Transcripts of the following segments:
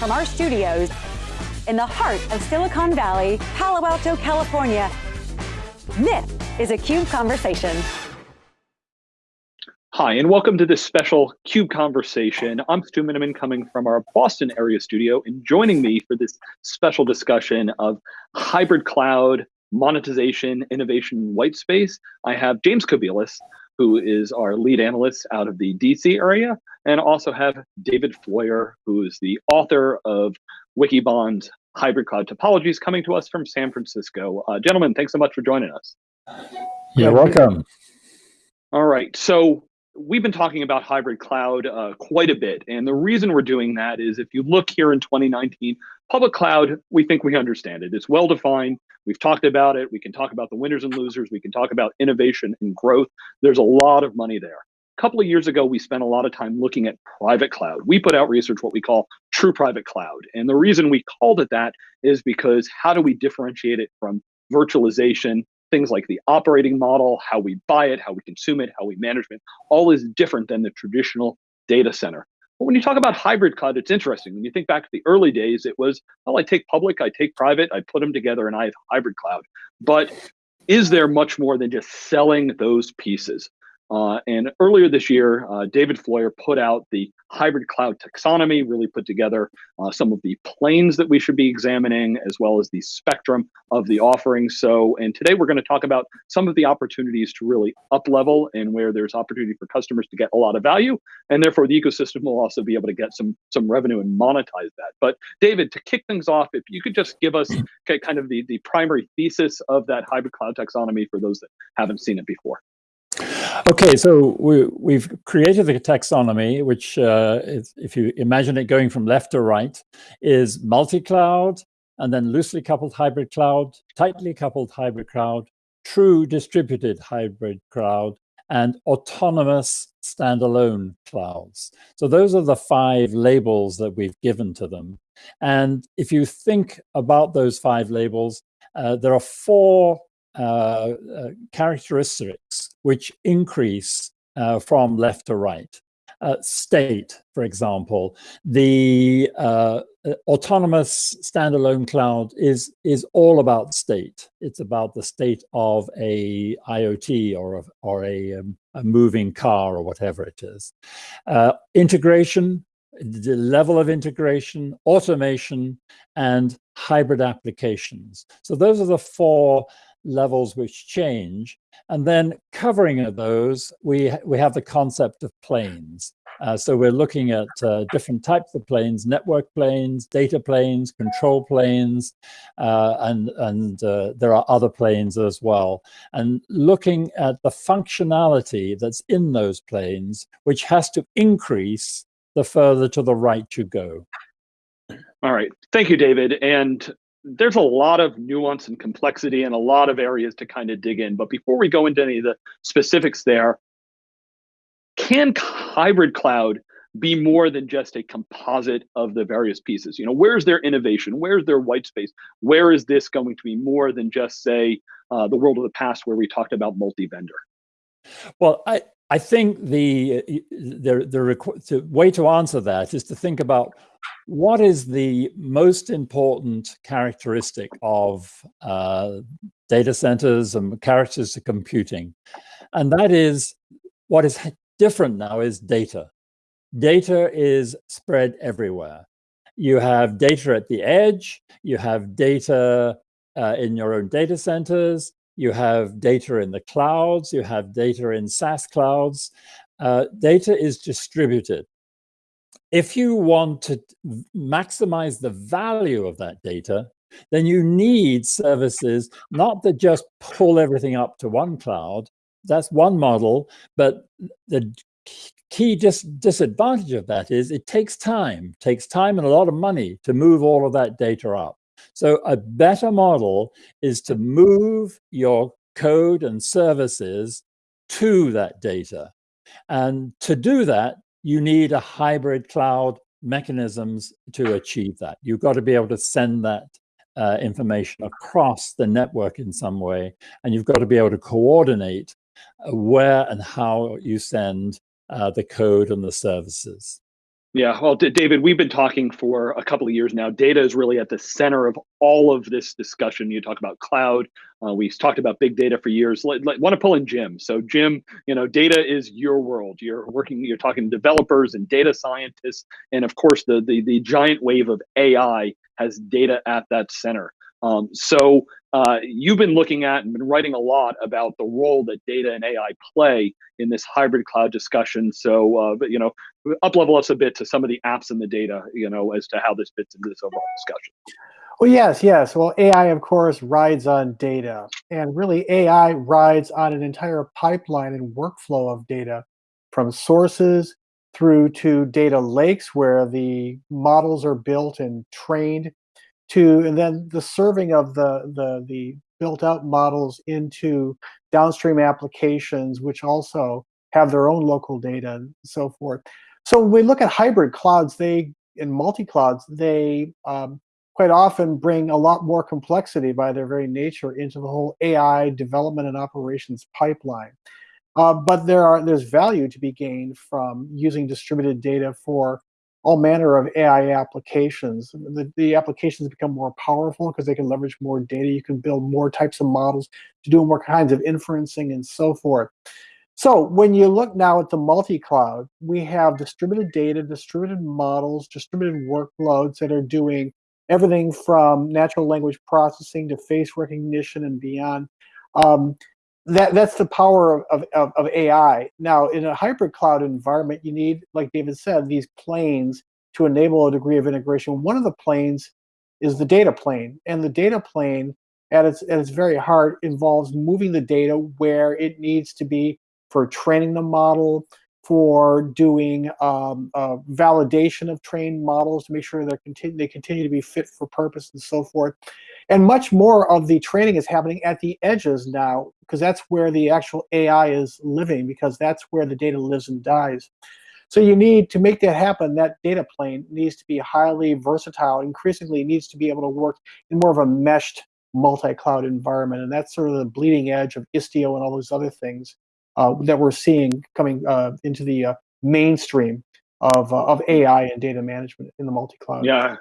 from our studios in the heart of Silicon Valley, Palo Alto, California. This is a CUBE Conversation. Hi, and welcome to this special CUBE Conversation. I'm Stu Miniman coming from our Boston area studio, and joining me for this special discussion of hybrid cloud, monetization, innovation, white space, I have James Kobielus, who is our lead analyst out of the DC area, and also have David Floyer, who is the author of Wikibon's Hybrid Cloud Topologies, coming to us from San Francisco. Uh, gentlemen, thanks so much for joining us. You're welcome. All right, so we've been talking about hybrid cloud uh, quite a bit. And the reason we're doing that is if you look here in 2019, public cloud, we think we understand it. It's well defined. We've talked about it. We can talk about the winners and losers. We can talk about innovation and growth. There's a lot of money there. A couple of years ago, we spent a lot of time looking at private cloud. We put out research, what we call true private cloud. And the reason we called it that is because how do we differentiate it from virtualization things like the operating model, how we buy it, how we consume it, how we manage it, all is different than the traditional data center. But when you talk about hybrid cloud, it's interesting. When you think back to the early days, it was, well, I take public, I take private, I put them together and I have hybrid cloud. But is there much more than just selling those pieces? Uh, and earlier this year, uh, David Floyer put out the hybrid cloud taxonomy, really put together uh, some of the planes that we should be examining, as well as the spectrum of the offerings. So, and today we're going to talk about some of the opportunities to really up level and where there's opportunity for customers to get a lot of value, and therefore the ecosystem will also be able to get some some revenue and monetize that. But David, to kick things off, if you could just give us kind of the the primary thesis of that hybrid cloud taxonomy for those that haven't seen it before. Okay, so we, we've created the taxonomy, which uh, is, if you imagine it going from left to right, is multi-cloud, and then loosely coupled hybrid cloud, tightly coupled hybrid cloud, true distributed hybrid cloud, and autonomous standalone clouds. So those are the five labels that we've given to them. And if you think about those five labels, uh, there are four uh, uh, characteristics which increase uh, from left to right. Uh, state, for example, the uh, autonomous standalone cloud is is all about state. It's about the state of a IoT or a, or a, um, a moving car or whatever it is. Integration, the level of integration, automation, and hybrid applications. So those are the four levels which change. And then covering those, we, we have the concept of planes. Uh, so we're looking at uh, different types of planes, network planes, data planes, control planes, uh, and, and uh, there are other planes as well. And looking at the functionality that's in those planes, which has to increase the further to the right you go. All right, thank you, David. And there's a lot of nuance and complexity and a lot of areas to kind of dig in. But before we go into any of the specifics there, can hybrid cloud be more than just a composite of the various pieces? You know, where's their innovation? Where's their white space? Where is this going to be more than just say uh, the world of the past where we talked about multi-vendor? Well, I, I think the, the, the, the way to answer that is to think about what is the most important characteristic of uh, data centers and characters of computing? And that is what is different now is data. Data is spread everywhere. You have data at the edge, you have data uh, in your own data centers, you have data in the clouds, you have data in SaaS clouds. Uh, data is distributed if you want to maximize the value of that data, then you need services not to just pull everything up to one cloud. That's one model, but the key dis disadvantage of that is it takes time, takes time and a lot of money to move all of that data up. So a better model is to move your code and services to that data. And to do that, you need a hybrid cloud mechanisms to achieve that. You've got to be able to send that uh, information across the network in some way, and you've got to be able to coordinate uh, where and how you send uh, the code and the services. Yeah, well, David, we've been talking for a couple of years now. Data is really at the center of all of this discussion. You talk about cloud. Uh, we've talked about big data for years. Want to pull in Jim. So, Jim, you know, data is your world. You're working. You're talking developers and data scientists, and of course, the the, the giant wave of AI has data at that center. Um, so uh, you've been looking at and been writing a lot about the role that data and AI play in this hybrid cloud discussion. So, uh, but you know, up level us a bit to some of the apps and the data, you know, as to how this fits into this overall discussion. Well, yes, yes. Well, AI, of course, rides on data. And really, AI rides on an entire pipeline and workflow of data from sources through to data lakes where the models are built and trained to and then the serving of the the the built out models into downstream applications which also have their own local data and so forth so when we look at hybrid clouds they in multi-clouds they um, quite often bring a lot more complexity by their very nature into the whole ai development and operations pipeline uh, but there are there's value to be gained from using distributed data for all manner of AI applications. The, the applications become more powerful because they can leverage more data. You can build more types of models to do more kinds of inferencing and so forth. So when you look now at the multi-cloud, we have distributed data, distributed models, distributed workloads that are doing everything from natural language processing to face recognition and beyond. Um, that that's the power of, of, of AI. Now, in a hybrid cloud environment, you need, like David said, these planes to enable a degree of integration. One of the planes is the data plane, and the data plane at its at its very heart involves moving the data where it needs to be for training the model, for doing um, uh, validation of trained models to make sure they continue they continue to be fit for purpose and so forth. And much more of the training is happening at the edges now, because that's where the actual AI is living, because that's where the data lives and dies. So you need to make that happen, that data plane needs to be highly versatile, increasingly needs to be able to work in more of a meshed multi-cloud environment. And that's sort of the bleeding edge of Istio and all those other things that we're seeing coming uh, into the uh, mainstream of, uh, of AI and data management in the multi-cloud. Yeah,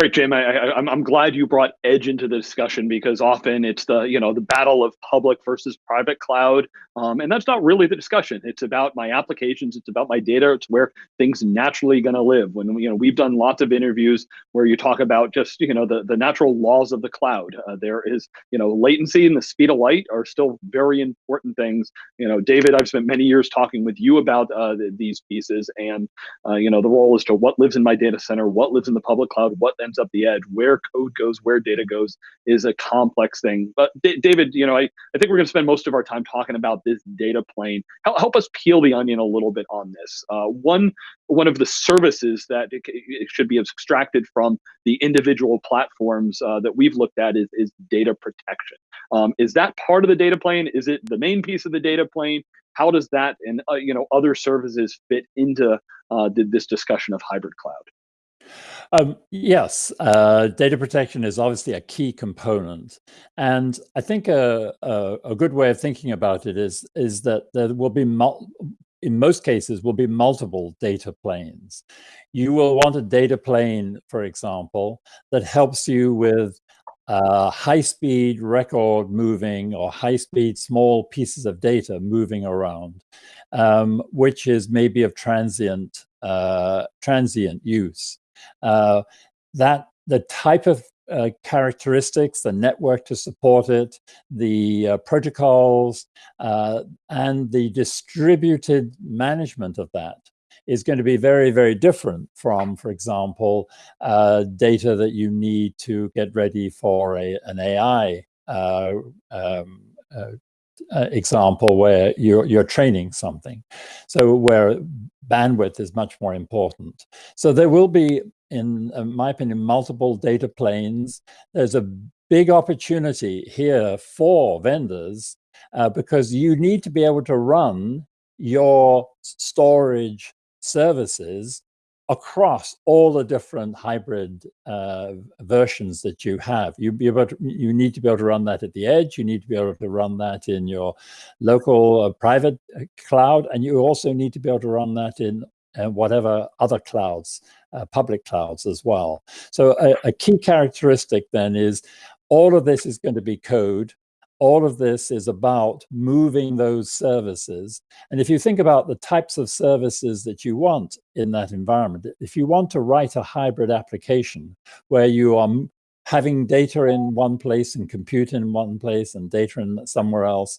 Great, Jim. I, I, I'm glad you brought edge into the discussion because often it's the you know the battle of public versus private cloud, um, and that's not really the discussion. It's about my applications. It's about my data. It's where things naturally going to live. When you know we've done lots of interviews where you talk about just you know the the natural laws of the cloud. Uh, there is you know latency and the speed of light are still very important things. You know, David, I've spent many years talking with you about uh, the, these pieces, and uh, you know the role as to what lives in my data center, what lives in the public cloud, what ends up the edge, where code goes, where data goes is a complex thing. But D David, you know, I, I think we're going to spend most of our time talking about this data plane. Help, help us peel the onion a little bit on this. Uh, one, one of the services that it, it should be extracted from the individual platforms uh, that we've looked at is, is data protection. Um, is that part of the data plane? Is it the main piece of the data plane? How does that and uh, you know other services fit into uh, this discussion of hybrid cloud? Um, yes, uh, data protection is obviously a key component. And I think a, a, a, good way of thinking about it is, is that there will be, in most cases, will be multiple data planes. You will want a data plane, for example, that helps you with uh, high-speed record moving or high-speed small pieces of data moving around, um, which is maybe of transient uh, transient use uh, that the type of uh, characteristics, the network to support it, the uh, protocols, uh, and the distributed management of that is going to be very, very different from, for example, uh, data that you need to get ready for a, an AI uh, um, uh, example where you're, you're training something. So where bandwidth is much more important. So there will be, in my opinion, multiple data planes. There's a big opportunity here for vendors uh, because you need to be able to run your storage services across all the different hybrid uh, versions that you have. You, be able to, you need to be able to run that at the edge. You need to be able to run that in your local uh, private uh, cloud. And you also need to be able to run that in and whatever other clouds, uh, public clouds as well. So a, a key characteristic then is all of this is going to be code all of this is about moving those services. And if you think about the types of services that you want in that environment, if you want to write a hybrid application where you are having data in one place and compute in one place and data in somewhere else,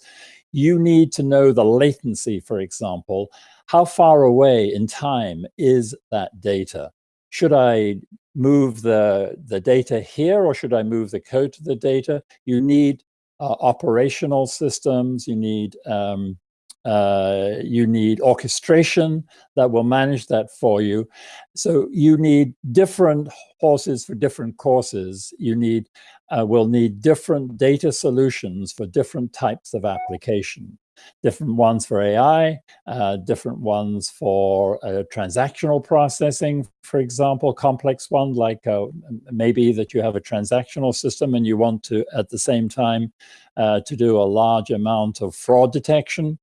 you need to know the latency, for example. How far away in time is that data? Should I move the, the data here or should I move the code to the data? You need uh, operational systems, you need um, uh, you need orchestration that will manage that for you. So you need different horses for different courses. You need uh, will need different data solutions for different types of application different ones for AI, uh, different ones for uh, transactional processing, for example, complex one, like uh, maybe that you have a transactional system and you want to, at the same time, uh, to do a large amount of fraud detection.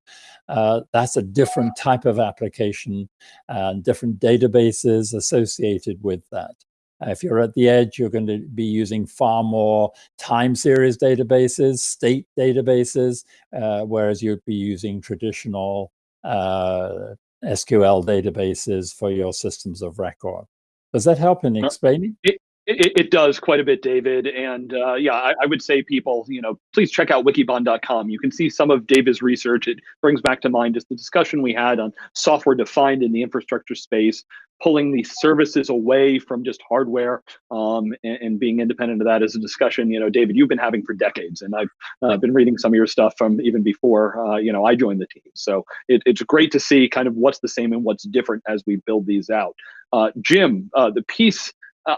Uh, that's a different type of application and different databases associated with that. Uh, if you're at the edge, you're going to be using far more time series databases, state databases, uh, whereas you'd be using traditional uh, SQL databases for your systems of record. Does that help in explaining? It, it, it does quite a bit, David. And uh, yeah, I, I, would say people, you know, please check out wikibon.com. You can see some of David's research. It brings back to mind just the discussion we had on software defined in the infrastructure space, pulling these services away from just hardware um, and, and, being independent of that is a discussion, you know, David, you've been having for decades. And I've uh, been reading some of your stuff from even before, uh, you know, I joined the team. So it, it's great to see kind of what's the same and what's different as we build these out. Uh, Jim, uh, the piece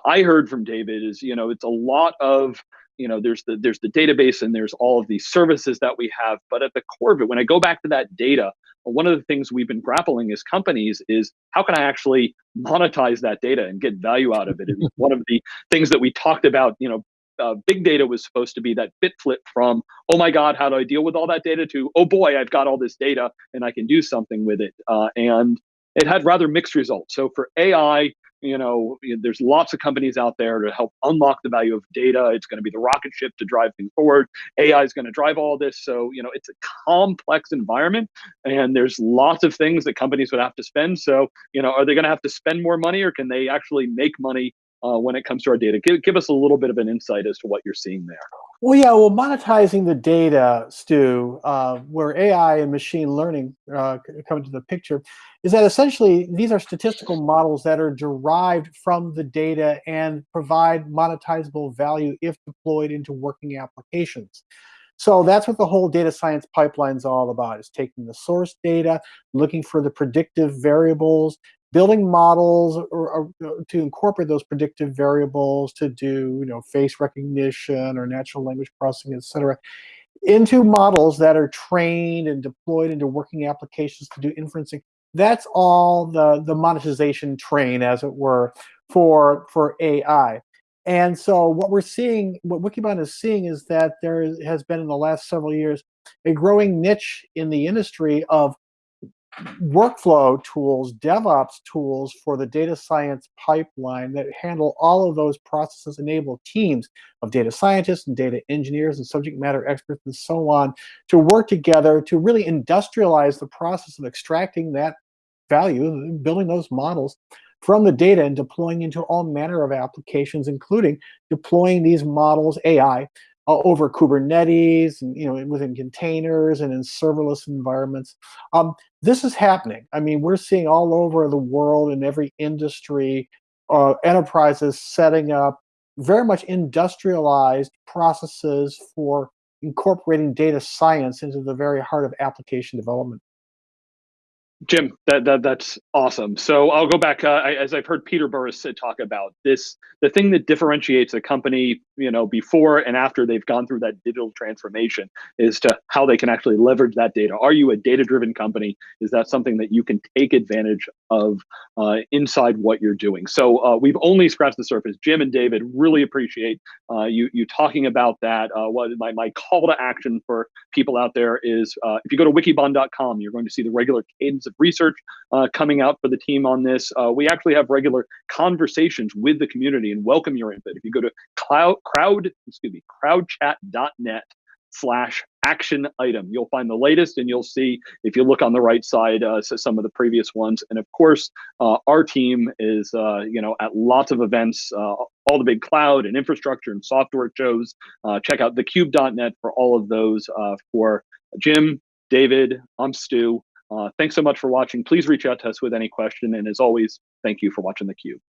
I heard from David is, you know, it's a lot of, you know, there's the there's the database and there's all of these services that we have, but at the core of it, when I go back to that data, one of the things we've been grappling as companies is how can I actually monetize that data and get value out of it? It's one of the things that we talked about, you know, uh, big data was supposed to be that bit flip from, oh my God, how do I deal with all that data to, oh boy, I've got all this data and I can do something with it. Uh, and it had rather mixed results. So for AI, you know, there's lots of companies out there to help unlock the value of data. It's going to be the rocket ship to drive things forward. AI is going to drive all this. So, you know, it's a complex environment and there's lots of things that companies would have to spend. So, you know, are they going to have to spend more money or can they actually make money uh, when it comes to our data? Give, give us a little bit of an insight as to what you're seeing there. Well, yeah, well, monetizing the data, Stu, uh, where AI and machine learning uh, come into the picture, is that essentially these are statistical models that are derived from the data and provide monetizable value if deployed into working applications. So that's what the whole data science pipeline is all about, is taking the source data, looking for the predictive variables, building models or, or, uh, to incorporate those predictive variables to do you know face recognition or natural language processing etc into models that are trained and deployed into working applications to do inferencing. That's all the the monetization train as it were for for ai and so what we're seeing what wikibon is seeing is that there has been in the last several years a growing niche in the industry of workflow tools, DevOps tools for the data science pipeline that handle all of those processes, enable teams of data scientists and data engineers and subject matter experts and so on to work together to really industrialize the process of extracting that value, and building those models from the data and deploying into all manner of applications, including deploying these models, AI, uh, over Kubernetes and you know within containers and in serverless environments. Um, this is happening. I mean, we're seeing all over the world in every industry, uh, enterprises setting up very much industrialized processes for incorporating data science into the very heart of application development. Jim, that, that that's awesome. So I'll go back uh, I, as I've heard Peter Burris talk about this. The thing that differentiates a company, you know, before and after they've gone through that digital transformation, is to how they can actually leverage that data. Are you a data-driven company? Is that something that you can take advantage of uh, inside what you're doing? So uh, we've only scratched the surface. Jim and David really appreciate uh, you you talking about that. Uh, what my my call to action for people out there is, uh, if you go to wikibon.com, you're going to see the regular cadence research uh, coming out for the team on this. Uh, we actually have regular conversations with the community and welcome your input. If you go to cloud, crowd, excuse me, crowdchat.net slash action item. You'll find the latest and you'll see, if you look on the right side, uh, so some of the previous ones. And of course, uh, our team is, uh, you know, at lots of events, uh, all the big cloud and infrastructure and software shows. Uh, check out thecube.net for all of those. Uh, for Jim, David, I'm Stu. Uh, thanks so much for watching. Please reach out to us with any question. And as always, thank you for watching theCUBE.